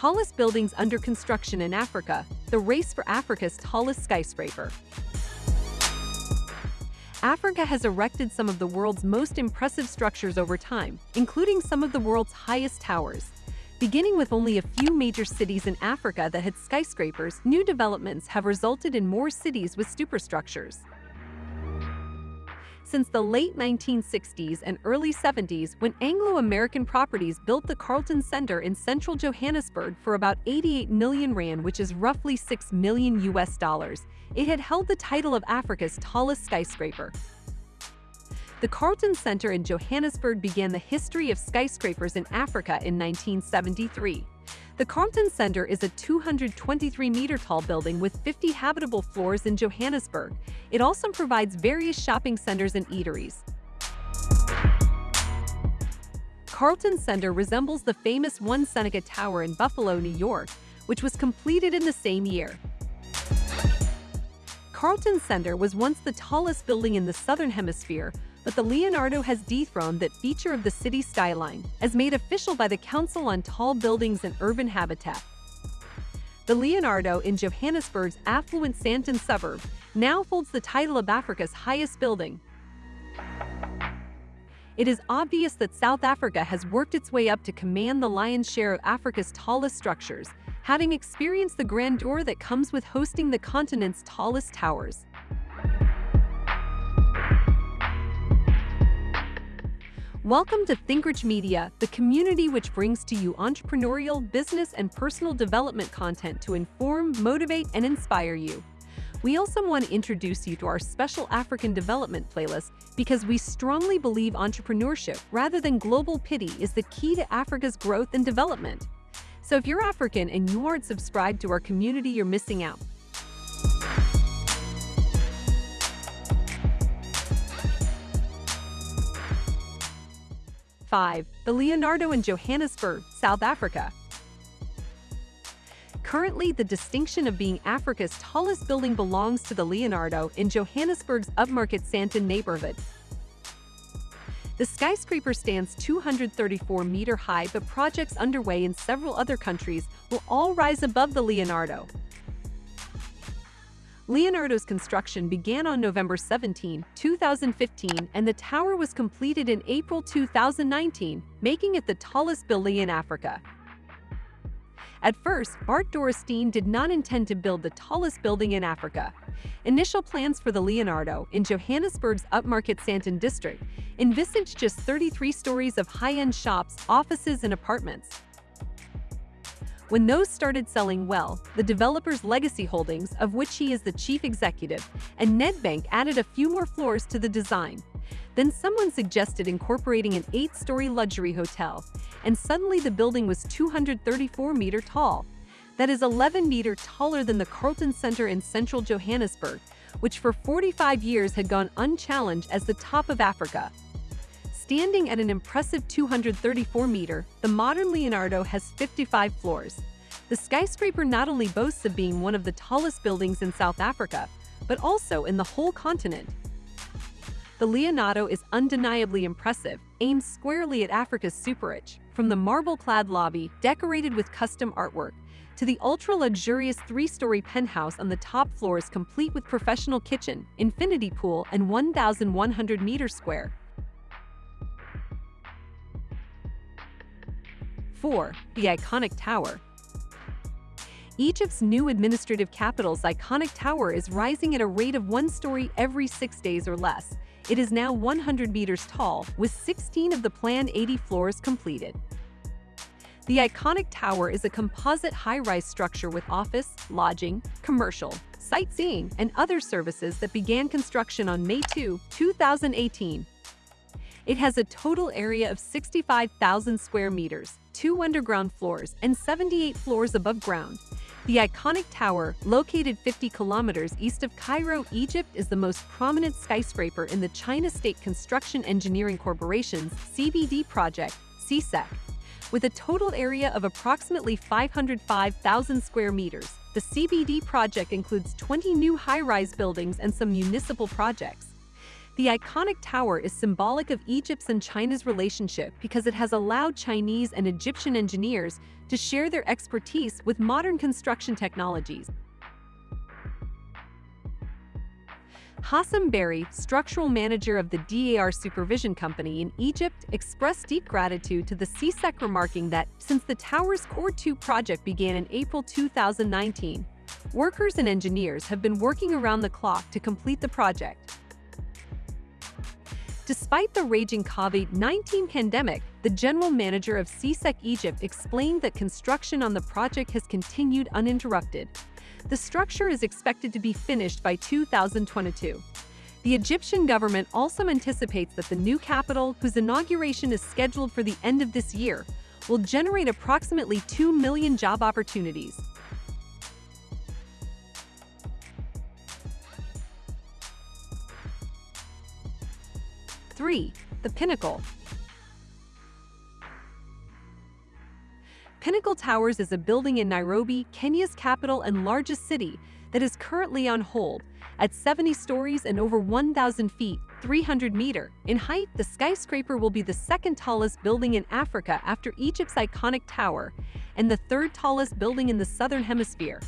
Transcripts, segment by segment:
Tallest buildings under construction in Africa, the race for Africa's tallest skyscraper. Africa has erected some of the world's most impressive structures over time, including some of the world's highest towers. Beginning with only a few major cities in Africa that had skyscrapers, new developments have resulted in more cities with superstructures. Since the late 1960s and early 70s, when Anglo-American properties built the Carlton Center in central Johannesburg for about 88 million rand, which is roughly 6 million US dollars, it had held the title of Africa's tallest skyscraper. The Carlton Center in Johannesburg began the history of skyscrapers in Africa in 1973. The Carlton Center is a 223-meter-tall building with 50 habitable floors in Johannesburg. It also provides various shopping centers and eateries. Carlton Center resembles the famous One Seneca Tower in Buffalo, New York, which was completed in the same year. Carlton Center was once the tallest building in the Southern Hemisphere, but the Leonardo has dethroned that feature of the city skyline, as made official by the Council on Tall Buildings and Urban Habitat. The Leonardo in Johannesburg's affluent Sandton suburb now holds the title of Africa's highest building. It is obvious that South Africa has worked its way up to command the lion's share of Africa's tallest structures, having experienced the grandeur that comes with hosting the continent's tallest towers. Welcome to ThinkRich Media, the community which brings to you entrepreneurial, business, and personal development content to inform, motivate, and inspire you. We also want to introduce you to our special African development playlist because we strongly believe entrepreneurship rather than global pity is the key to Africa's growth and development. So if you're African and you aren't subscribed to our community, you're missing out. 5. The Leonardo in Johannesburg, South Africa. Currently, the distinction of being Africa's tallest building belongs to the Leonardo in Johannesburg's upmarket Sandton neighborhood. The skyscraper stands 234 meter high, but projects underway in several other countries will all rise above the Leonardo. Leonardo's construction began on November 17, 2015, and the tower was completed in April 2019, making it the tallest building in Africa. At first, Bart Dorrestein did not intend to build the tallest building in Africa. Initial plans for the Leonardo in Johannesburg's upmarket Sandton district envisaged just 33 stories of high-end shops, offices, and apartments. When those started selling well, the developer's legacy holdings, of which he is the chief executive, and Nedbank added a few more floors to the design. Then someone suggested incorporating an eight-story luxury hotel, and suddenly the building was 234 meter tall. That is 11 meter taller than the Carlton Center in central Johannesburg, which for 45 years had gone unchallenged as the top of Africa. Standing at an impressive 234 meter, the modern Leonardo has 55 floors. The skyscraper not only boasts of being one of the tallest buildings in South Africa, but also in the whole continent. The Leonardo is undeniably impressive, aimed squarely at Africa's super-rich, from the marble-clad lobby, decorated with custom artwork, to the ultra-luxurious three-story penthouse on the top floors complete with professional kitchen, infinity pool, and 1,100 meters square. 4. The iconic tower. Egypt's new administrative capital's iconic tower is rising at a rate of one story every six days or less. It is now 100 meters tall, with 16 of the planned 80 floors completed. The iconic tower is a composite high-rise structure with office, lodging, commercial, sightseeing, and other services that began construction on May 2, 2018. It has a total area of 65,000 square meters, two underground floors, and 78 floors above ground. The iconic tower, located 50 kilometers east of Cairo, Egypt, is the most prominent skyscraper in the China State Construction Engineering Corporation's CBD project, CSEC. With a total area of approximately 505,000 square meters, the CBD project includes 20 new high-rise buildings and some municipal projects. The iconic tower is symbolic of Egypt's and China's relationship because it has allowed Chinese and Egyptian engineers to share their expertise with modern construction technologies. Hassam Berry, structural manager of the DAR Supervision Company in Egypt, expressed deep gratitude to the CSEC remarking that since the tower's Core 2 project began in April 2019, workers and engineers have been working around the clock to complete the project. Despite the raging COVID-19 pandemic, the general manager of CSEC Egypt explained that construction on the project has continued uninterrupted, the structure is expected to be finished by 2022. The Egyptian government also anticipates that the new capital, whose inauguration is scheduled for the end of this year, will generate approximately 2 million job opportunities. Three, the Pinnacle. Pinnacle Towers is a building in Nairobi, Kenya's capital and largest city, that is currently on hold. At 70 stories and over 1,000 feet, 300 meter in height, the skyscraper will be the second tallest building in Africa after Egypt's iconic tower and the third tallest building in the southern hemisphere.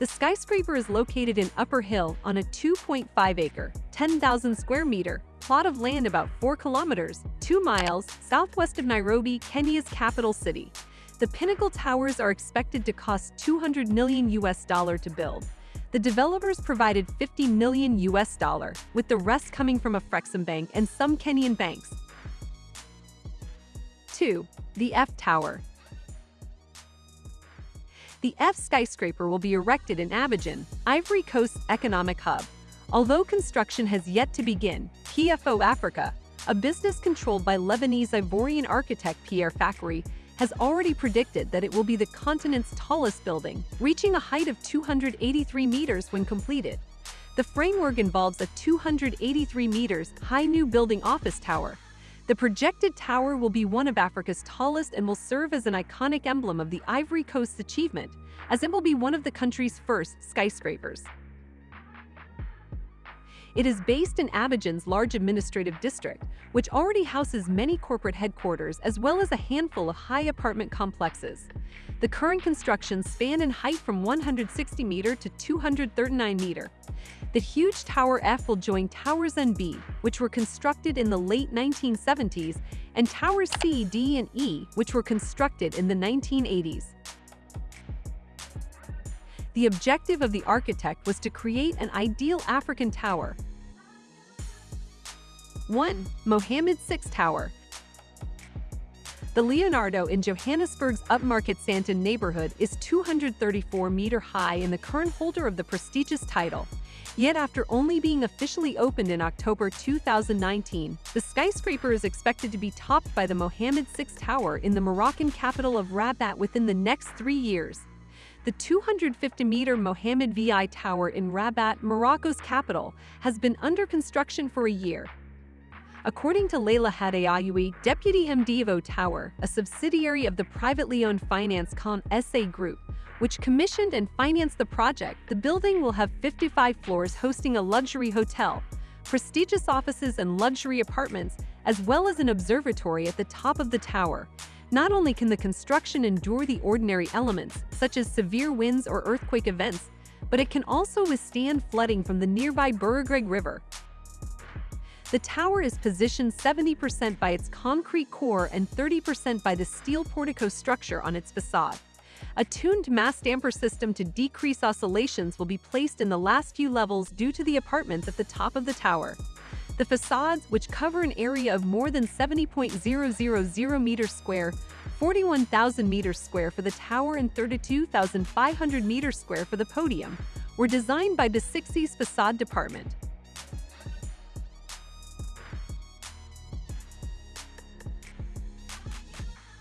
The skyscraper is located in Upper Hill on a 2.5-acre, 10,000 square meter plot of land about 4 kilometers, 2 miles southwest of Nairobi, Kenya's capital city. The Pinnacle Towers are expected to cost 200 million US dollar to build. The developers provided 50 million US dollar, with the rest coming from Afreximbank and some Kenyan banks. 2. The F Tower The F skyscraper will be erected in Abidjan, Ivory Coast's economic hub. Although construction has yet to begin, PFO Africa, a business controlled by Lebanese Ivorian architect Pierre Fakhri, has already predicted that it will be the continent's tallest building, reaching a height of 283 meters when completed. The framework involves a 283 meters high new building office tower. The projected tower will be one of Africa's tallest and will serve as an iconic emblem of the Ivory Coast's achievement, as it will be one of the country's first skyscrapers. It is based in Abidjan's large administrative district, which already houses many corporate headquarters as well as a handful of high apartment complexes. The current constructions span in height from 160 meter to 239 meter. The huge Tower F will join Towers N B, which were constructed in the late 1970s, and Towers C, D, and E, which were constructed in the 1980s. The objective of the architect was to create an ideal African tower. 1. Mohammed VI Tower The Leonardo in Johannesburg's upmarket Sandton neighborhood is 234 meter high and the current holder of the prestigious title. Yet after only being officially opened in October 2019, the skyscraper is expected to be topped by the Mohammed VI Tower in the Moroccan capital of Rabat within the next three years. The 250-meter Mohammed VI Tower in Rabat, Morocco's capital, has been under construction for a year. According to Leila Hadeyoui, deputy MD of O Tower, a subsidiary of the privately owned FinanceCom SA Group, which commissioned and financed the project, the building will have 55 floors hosting a luxury hotel, prestigious offices and luxury apartments, as well as an observatory at the top of the tower, not only can the construction endure the ordinary elements, such as severe winds or earthquake events, but it can also withstand flooding from the nearby Bou Regreg River. The tower is positioned 70% by its concrete core and 30% by the steel portico structure on its facade. A tuned mass damper system to decrease oscillations will be placed in the last few levels due to the apartments at the top of the tower. The facades, which cover an area of more than 70.000 meters square, 41,000 meters square for the tower and 32,500 meters square for the podium, were designed by the BESIX facade department.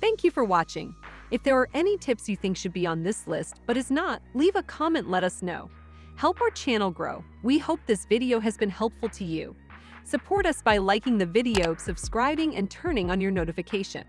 Thank you for watching. If there are any tips you think should be on this list but is not, leave a comment let us know. Help our channel grow. We hope this video has been helpful to you. Support us by liking the video, subscribing, and turning on your notification.